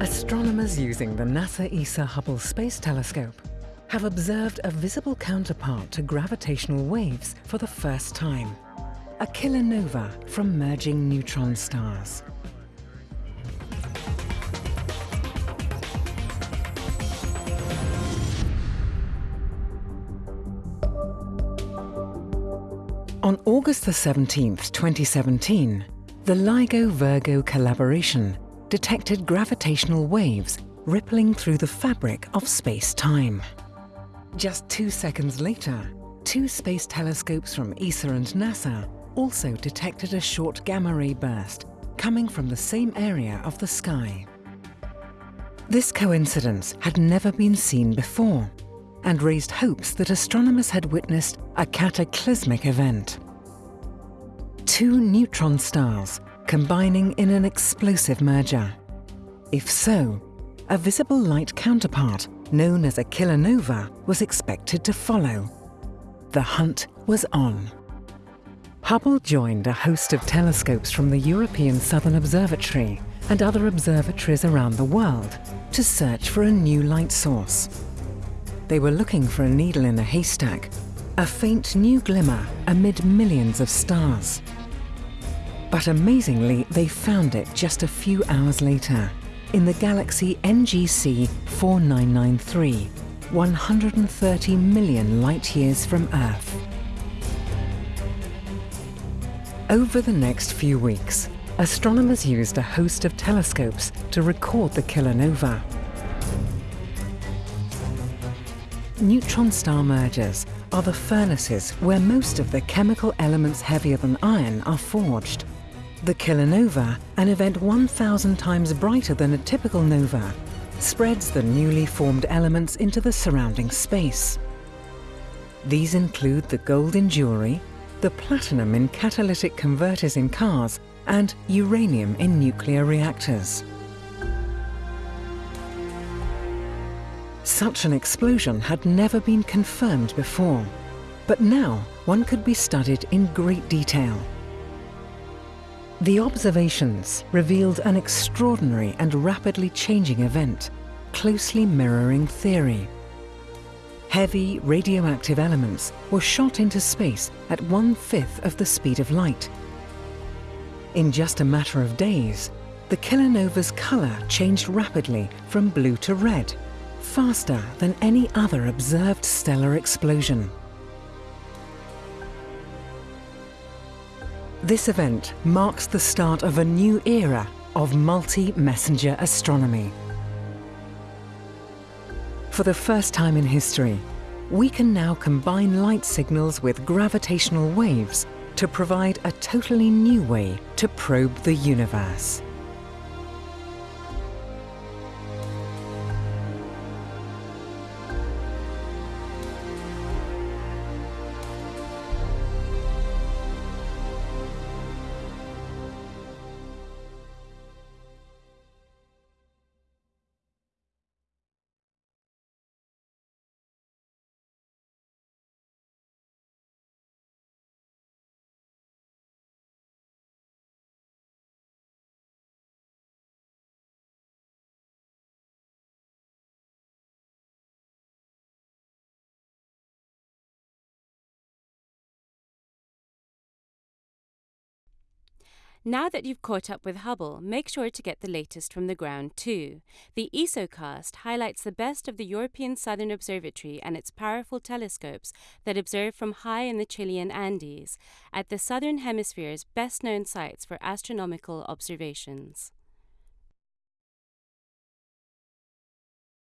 Astronomers using the NASA ESA Hubble Space Telescope have observed a visible counterpart to gravitational waves for the first time, a kilonova from merging neutron stars. On August 17, 2017, the LIGO-Virgo collaboration detected gravitational waves rippling through the fabric of space-time. Just two seconds later, two space telescopes from ESA and NASA also detected a short gamma-ray burst coming from the same area of the sky. This coincidence had never been seen before and raised hopes that astronomers had witnessed a cataclysmic event. Two neutron stars combining in an explosive merger. If so, a visible light counterpart known as a kilonova was expected to follow. The hunt was on. Hubble joined a host of telescopes from the European Southern Observatory and other observatories around the world to search for a new light source. They were looking for a needle in a haystack, a faint new glimmer amid millions of stars. But amazingly, they found it just a few hours later in the galaxy NGC 4993, 130 million light-years from Earth. Over the next few weeks, astronomers used a host of telescopes to record the kilonova. Neutron star mergers are the furnaces where most of the chemical elements heavier than iron are forged. The kilonova, an event 1,000 times brighter than a typical nova, spreads the newly formed elements into the surrounding space. These include the gold in jewellery, the platinum in catalytic converters in cars, and uranium in nuclear reactors. Such an explosion had never been confirmed before, but now one could be studied in great detail. The observations revealed an extraordinary and rapidly changing event, closely mirroring theory. Heavy radioactive elements were shot into space at one-fifth of the speed of light. In just a matter of days, the kilonova's colour changed rapidly from blue to red, faster than any other observed stellar explosion. This event marks the start of a new era of multi-messenger astronomy. For the first time in history, we can now combine light signals with gravitational waves to provide a totally new way to probe the universe. Now that you've caught up with Hubble, make sure to get the latest from the ground too. The ESOcast highlights the best of the European Southern Observatory and its powerful telescopes that observe from high in the Chilean Andes, at the Southern Hemisphere's best known sites for astronomical observations.